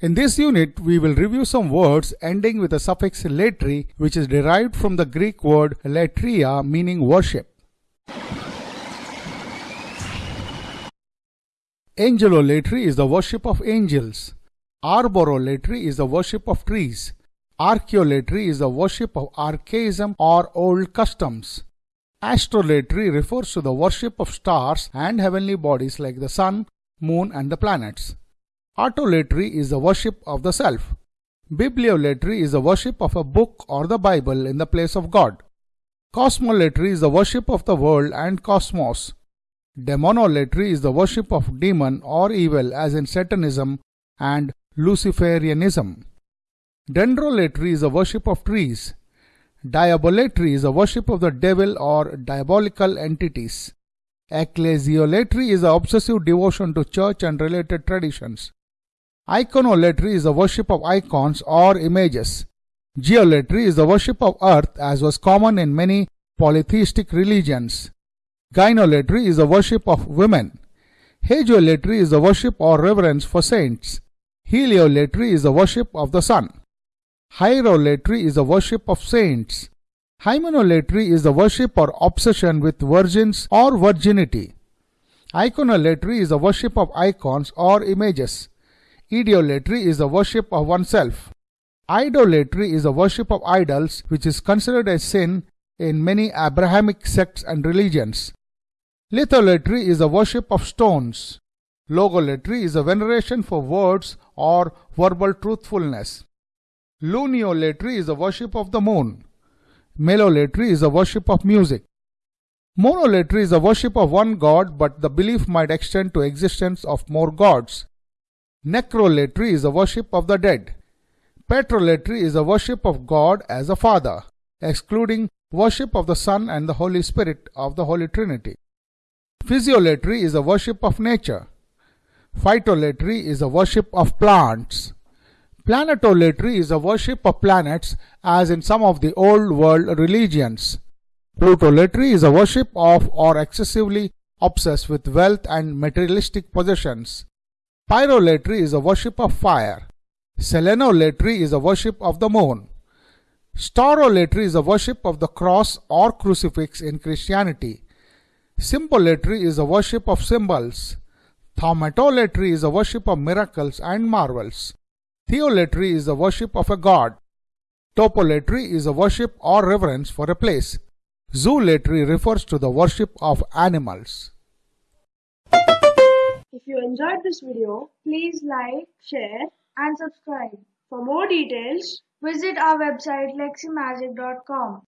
In this unit, we will review some words ending with the suffix latry, which is derived from the Greek word latria, meaning worship. Angelolatry is the worship of angels. Arborolatry is the worship of trees. Archaeolatry is the worship of archaism or old customs. Astrolatry refers to the worship of stars and heavenly bodies like the sun, moon, and the planets. Autolatry is the worship of the self. Bibliolatry is the worship of a book or the Bible in the place of God. Cosmolatry is the worship of the world and cosmos. Demonolatry is the worship of demon or evil as in Satanism and Luciferianism. Dendrolatry is the worship of trees. Diabolatry is the worship of the devil or diabolical entities. Ecclesiolatry is the obsessive devotion to church and related traditions. Iconolatry is the worship of icons or images. Geolatry is the worship of earth as was common in many polytheistic religions. Gynolatry is the worship of women. Hagiolatry is the worship or reverence for saints. Heliolatry is the worship of the sun. Hierolatry is the worship of saints. Hymenolatry is the worship or obsession with virgins or virginity. Iconolatry is the worship of icons or images. Idiolatry is the worship of oneself. Idolatry is the worship of idols, which is considered a sin in many Abrahamic sects and religions. Litholatry is the worship of stones. Logolatry is a veneration for words or verbal truthfulness. Luniolatry is the worship of the moon. Melolatry is the worship of music. Monolatry is the worship of one god, but the belief might extend to existence of more gods. Necrolatry is the worship of the dead. Petrolatry is the worship of God as a Father, excluding worship of the Son and the Holy Spirit of the Holy Trinity. Physiolatry is the worship of nature. Phytolatry is the worship of plants. Planetolatry is the worship of planets as in some of the old world religions. Plutolatry is a worship of or excessively obsessed with wealth and materialistic possessions. Pyrolatry is the worship of fire. Selenolatry is the worship of the moon. Staurolatry is the worship of the cross or crucifix in Christianity. Symbolatry is the worship of symbols. Thaumatolatry is the worship of miracles and marvels. Theolatry is the worship of a god. Topolatry is a worship or reverence for a place. Zoolatry refers to the worship of animals. If you enjoyed this video, please like, share and subscribe. For more details, visit our website leximagic.com.